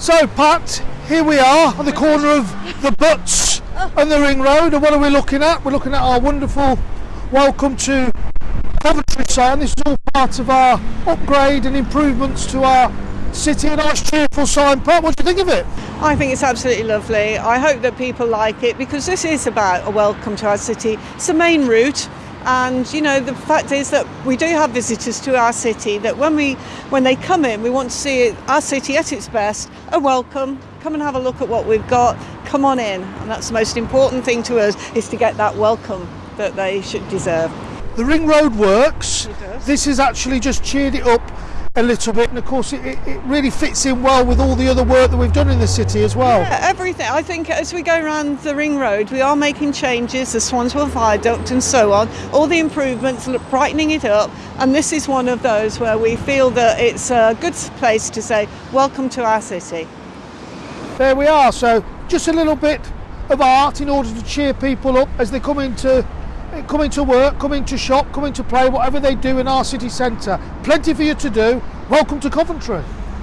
So, Pat, here we are on the corner of the Butts and the Ring Road. And what are we looking at? We're looking at our wonderful welcome to Coventry sign. This is all part of our upgrade and improvements to our city. A nice, cheerful sign. Pat, what do you think of it? I think it's absolutely lovely. I hope that people like it because this is about a welcome to our city. It's the main route. And you know the fact is that we do have visitors to our city. That when we when they come in, we want to see our city at its best. A welcome. Come and have a look at what we've got. Come on in, and that's the most important thing to us is to get that welcome that they should deserve. The Ring Road works. It does. This has actually just cheered it up a little bit, and of course, it, it, really fits in well with all the other work that we've done in the city as well. Yeah, everything. I think as we go around the ring road, we are making changes, the Swanswell Viaduct and so on, all the improvements, look- brightening it up. And this is one of those where we feel that it's a good place to say, welcome to our city. There we are. So, just a little bit of art in order to cheer people up as they come into come to work, coming to shop, coming to play, whatever they do in our city centre. Plenty for you to do. Welcome to Coventry.